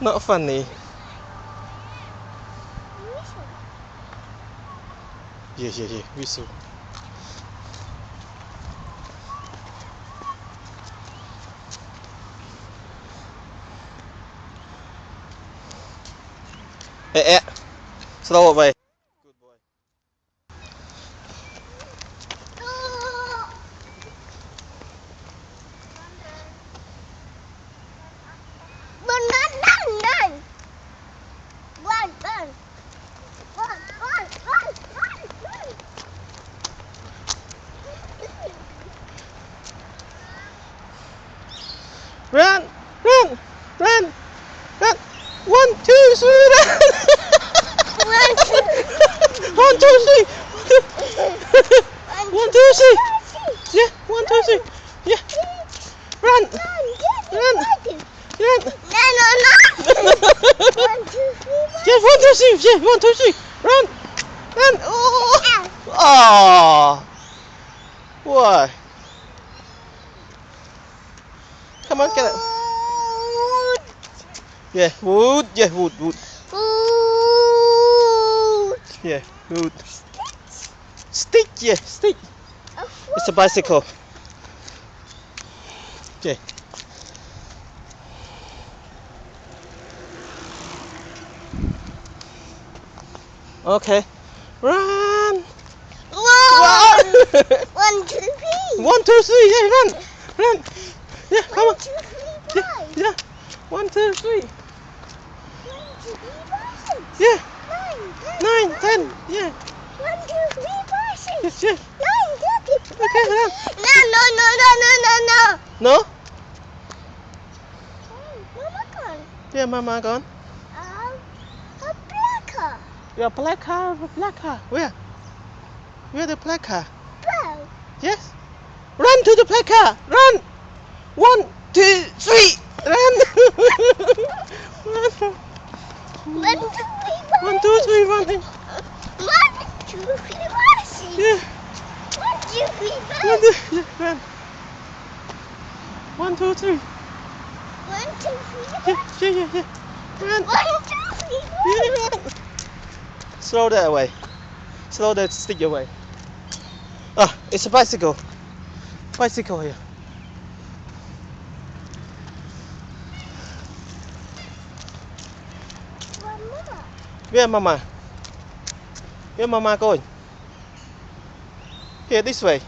Not funny. Whistle. Yeah, yeah, yeah. Whistle. Ê, eh. eh. Slow vậy. Run, run, run, run. One, two, three, run. One, two. One, two. One, One, two, three. three. Yeah, one, two, three. Yeah. Run, Run, Run. No, no, no. One, two, three. Yeah, one, two, three. Yeah, one, two, three. Run, run. Oh. Ah. Oh. Why? Come on, get it. Yeah, wood. Yeah, wood, wood. Ooh. Yeah, wood. Stick. Yeah, stick. It's a bicycle. Yeah. Okay. Run. One, Run. one, two, three. One, two, three. Yeah, run. Run. Yeah, come on. two, three, Yeah, yeah. One, two, three. One, two, three, five, six. Yeah. Nine, ten. Nine, ten. Yeah. One, two, three, five, six. Yes, yeah. Nine, thirty. Okay, run. No, no, no, no, no, no, no. No? Oh, Mama gone. Yeah, mama gone. Um, a black car. Yeah, black car, black car. Where? Where the black car? Bro. Yes. Run to the black car. Run. One, two, three. Run. Run. One, two, three, five. One, two, three, running. One, two, three, five, six. Yeah. One, two, three, yeah, run. One, two, three. One, two, three, Yeah, yeah, yeah, yeah. Run. One, two, three, Yeah, run. Slow that away. Slow that stick away. Ah, it's a bicycle. Bicycle here. Where mama? Where mama going? Here, this way.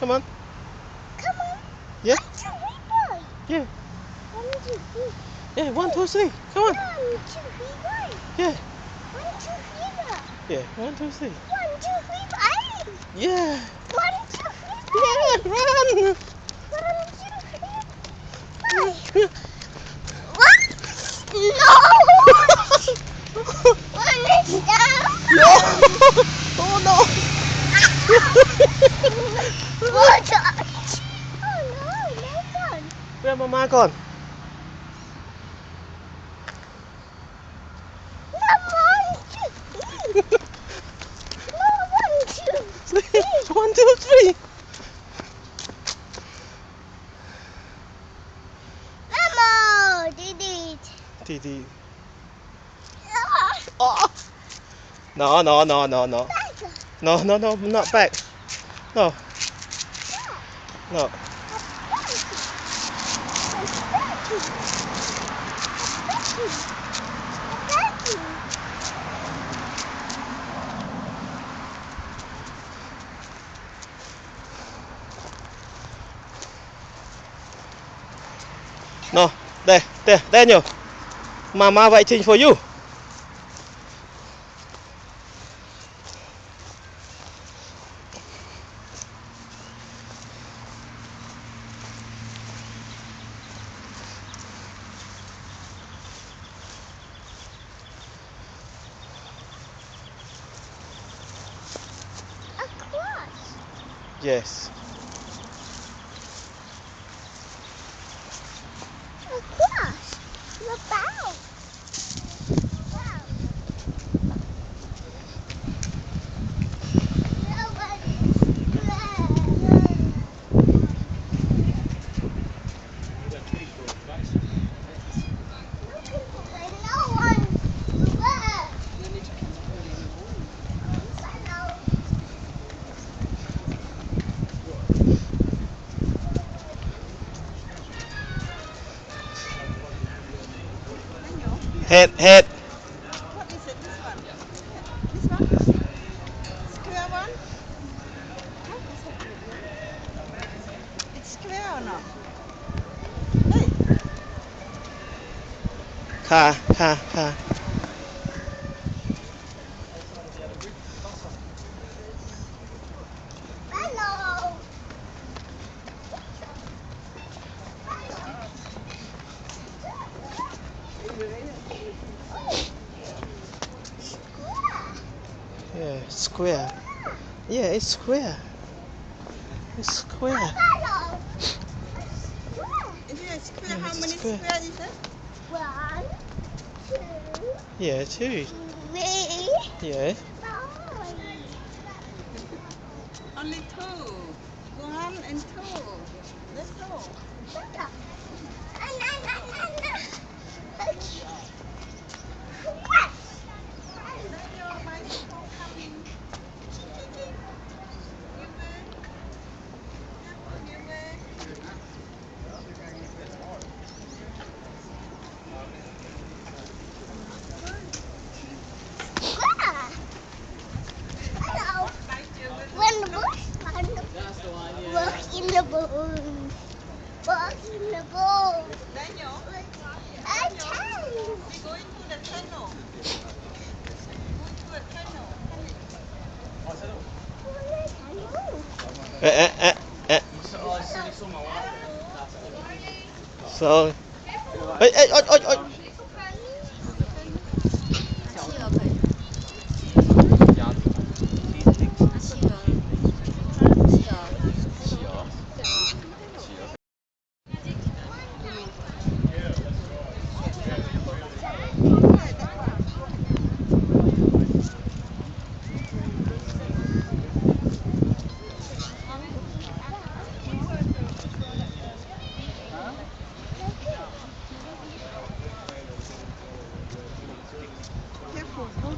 Come on. Come on. Yeah. Yeah. One, two, three. Yeah, one, two, three. Come on. One, two, three. Yeah. One, two, three. Yeah, one, two, three. One, two, three, five. Yeah. One, two, three, Yeah, five. run. One touch. Oh no, no fun. Where mama gone? No, one, two. No, one, two. one, three. Mama, did it. Didi. Ah, Oh. No, no, no, no, no. No, no, no, not back. No, no. No, there, there, Daniel. Mama waiting for you. Yes. Head, head. What is it? This one? This one? Square one? It's square or not? Hey, Car, car, car. Hello. Yeah, square. Yeah, it's square. It's square. Hello. is it square? Yeah, How many square. square is it? One, two, Yeah, two. three, Yeah. Only two. One and two. Let's go. So. Ê, ê, ôi, ôi, ôi. Careful,